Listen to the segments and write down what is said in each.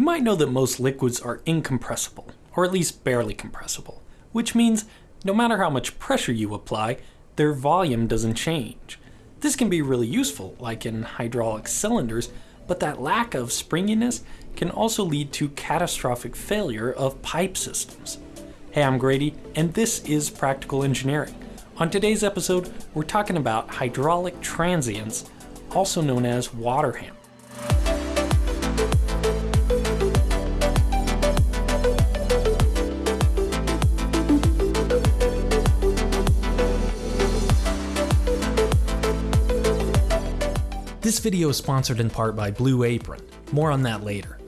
You might know that most liquids are incompressible, or at least barely compressible, which means no matter how much pressure you apply, their volume doesn't change. This can be really useful, like in hydraulic cylinders, but that lack of springiness can also lead to catastrophic failure of pipe systems. Hey, I'm Grady, and this is Practical Engineering. On today's episode, we're talking about hydraulic transients, also known as water hammer. This video is sponsored in part by Blue Apron. More on that later.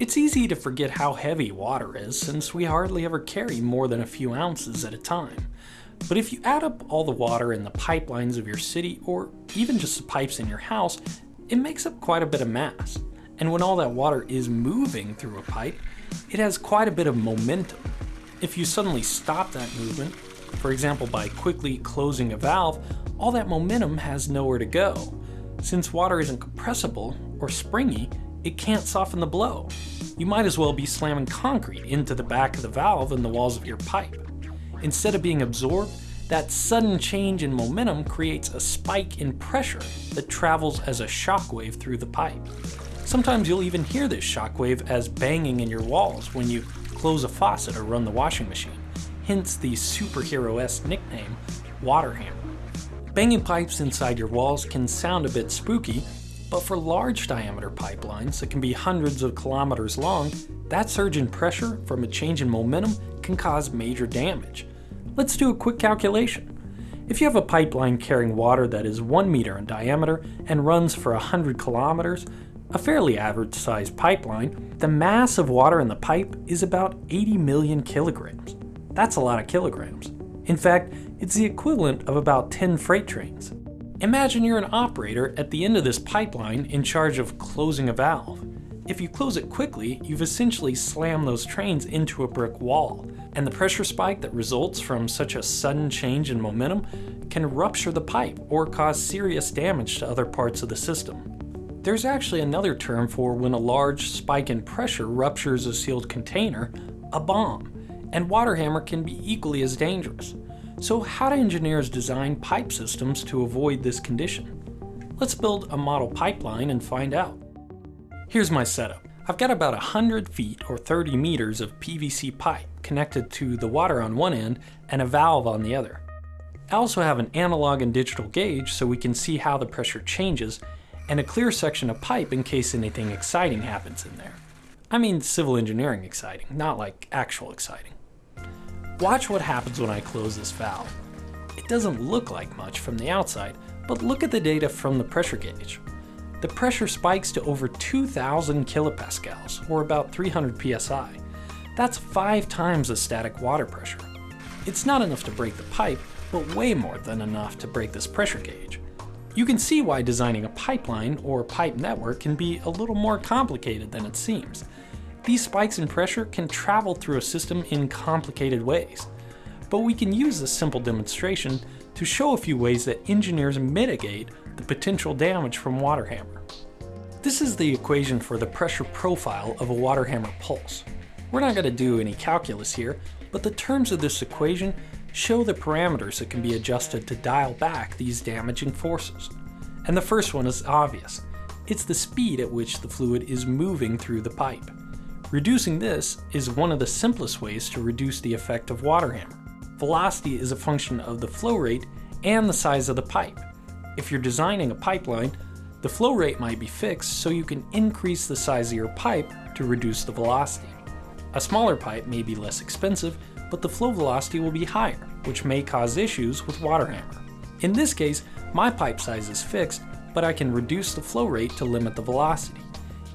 It's easy to forget how heavy water is since we hardly ever carry more than a few ounces at a time. But if you add up all the water in the pipelines of your city or even just the pipes in your house, it makes up quite a bit of mass. And when all that water is moving through a pipe, it has quite a bit of momentum. If you suddenly stop that movement, for example by quickly closing a valve, all that momentum has nowhere to go. Since water isn't compressible or springy, it can't soften the blow. You might as well be slamming concrete into the back of the valve and the walls of your pipe. Instead of being absorbed, that sudden change in momentum creates a spike in pressure that travels as a shockwave through the pipe. Sometimes you'll even hear this shockwave as banging in your walls when you close a faucet or run the washing machine hence the superhero-esque nickname, water hammer. Banging pipes inside your walls can sound a bit spooky, but for large diameter pipelines that can be hundreds of kilometers long, that surge in pressure from a change in momentum can cause major damage. Let's do a quick calculation. If you have a pipeline carrying water that is 1 meter in diameter and runs for 100 kilometers, a fairly average sized pipeline, the mass of water in the pipe is about 80 million kilograms. That's a lot of kilograms. In fact, it's the equivalent of about 10 freight trains. Imagine you're an operator at the end of this pipeline in charge of closing a valve. If you close it quickly, you've essentially slammed those trains into a brick wall, and the pressure spike that results from such a sudden change in momentum can rupture the pipe or cause serious damage to other parts of the system. There's actually another term for when a large spike in pressure ruptures a sealed container, a bomb and water hammer can be equally as dangerous. So how do engineers design pipe systems to avoid this condition? Let's build a model pipeline and find out. Here's my setup. I've got about 100 feet or 30 meters of PVC pipe connected to the water on one end and a valve on the other. I also have an analog and digital gauge so we can see how the pressure changes and a clear section of pipe in case anything exciting happens in there. I mean civil engineering exciting, not like actual exciting. Watch what happens when I close this valve. It doesn't look like much from the outside, but look at the data from the pressure gauge. The pressure spikes to over 2,000 kilopascals, or about 300 psi. That's five times the static water pressure. It's not enough to break the pipe, but way more than enough to break this pressure gauge. You can see why designing a pipeline or pipe network can be a little more complicated than it seems. These spikes in pressure can travel through a system in complicated ways. But we can use this simple demonstration to show a few ways that engineers mitigate the potential damage from water hammer. This is the equation for the pressure profile of a water hammer pulse. We're not going to do any calculus here, but the terms of this equation show the parameters that can be adjusted to dial back these damaging forces. And the first one is obvious. It's the speed at which the fluid is moving through the pipe. Reducing this is one of the simplest ways to reduce the effect of water hammer. Velocity is a function of the flow rate and the size of the pipe. If you're designing a pipeline, the flow rate might be fixed so you can increase the size of your pipe to reduce the velocity. A smaller pipe may be less expensive, but the flow velocity will be higher, which may cause issues with water hammer. In this case, my pipe size is fixed, but I can reduce the flow rate to limit the velocity.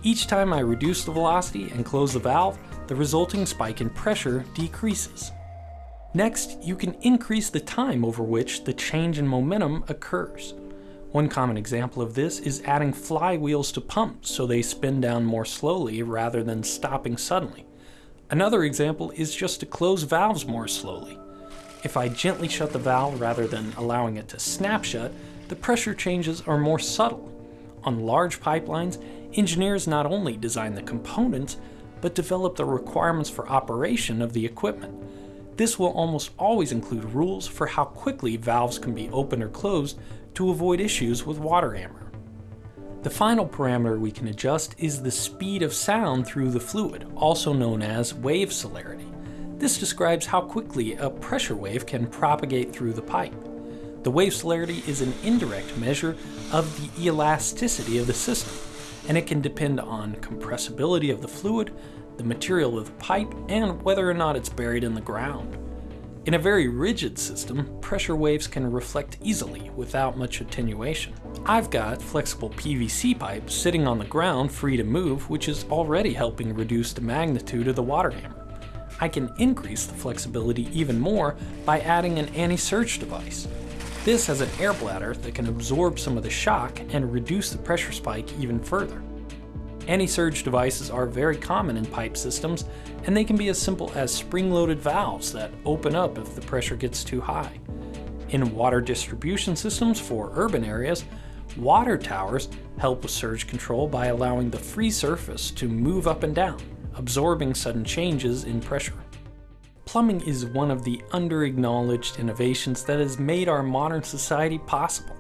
Each time I reduce the velocity and close the valve, the resulting spike in pressure decreases. Next, you can increase the time over which the change in momentum occurs. One common example of this is adding flywheels to pumps so they spin down more slowly rather than stopping suddenly. Another example is just to close valves more slowly. If I gently shut the valve rather than allowing it to snap shut, the pressure changes are more subtle. On large pipelines, Engineers not only design the components, but develop the requirements for operation of the equipment. This will almost always include rules for how quickly valves can be opened or closed to avoid issues with water hammer. The final parameter we can adjust is the speed of sound through the fluid, also known as wave celerity. This describes how quickly a pressure wave can propagate through the pipe. The wave celerity is an indirect measure of the elasticity of the system, and it can depend on compressibility of the fluid, the material of the pipe, and whether or not it's buried in the ground. In a very rigid system, pressure waves can reflect easily without much attenuation. I've got flexible PVC pipe sitting on the ground free to move, which is already helping reduce the magnitude of the water hammer. I can increase the flexibility even more by adding an anti-surge device. This has an air bladder that can absorb some of the shock and reduce the pressure spike even further. Anti-surge devices are very common in pipe systems, and they can be as simple as spring-loaded valves that open up if the pressure gets too high. In water distribution systems for urban areas, water towers help with surge control by allowing the free surface to move up and down, absorbing sudden changes in pressure. Plumbing is one of the under-acknowledged innovations that has made our modern society possible.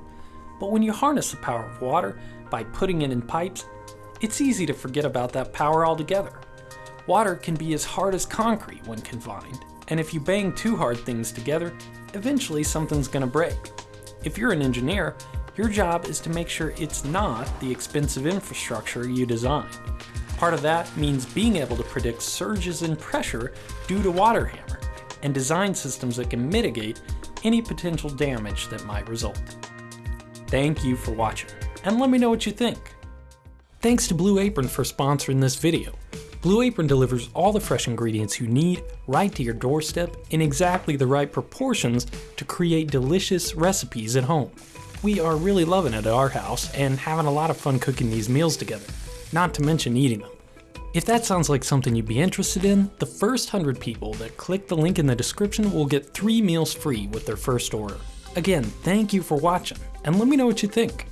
But when you harness the power of water by putting it in pipes, it's easy to forget about that power altogether. Water can be as hard as concrete when confined, and if you bang two hard things together, eventually something's gonna break. If you're an engineer, your job is to make sure it's not the expensive infrastructure you designed. Part of that means being able to predict surges in pressure due to water hammer, and design systems that can mitigate any potential damage that might result. Thank you for watching, and let me know what you think. Thanks to Blue Apron for sponsoring this video. Blue Apron delivers all the fresh ingredients you need right to your doorstep in exactly the right proportions to create delicious recipes at home. We are really loving it at our house and having a lot of fun cooking these meals together, not to mention eating them. If that sounds like something you'd be interested in, the first 100 people that click the link in the description will get 3 meals free with their first order. Again, thank you for watching, and let me know what you think.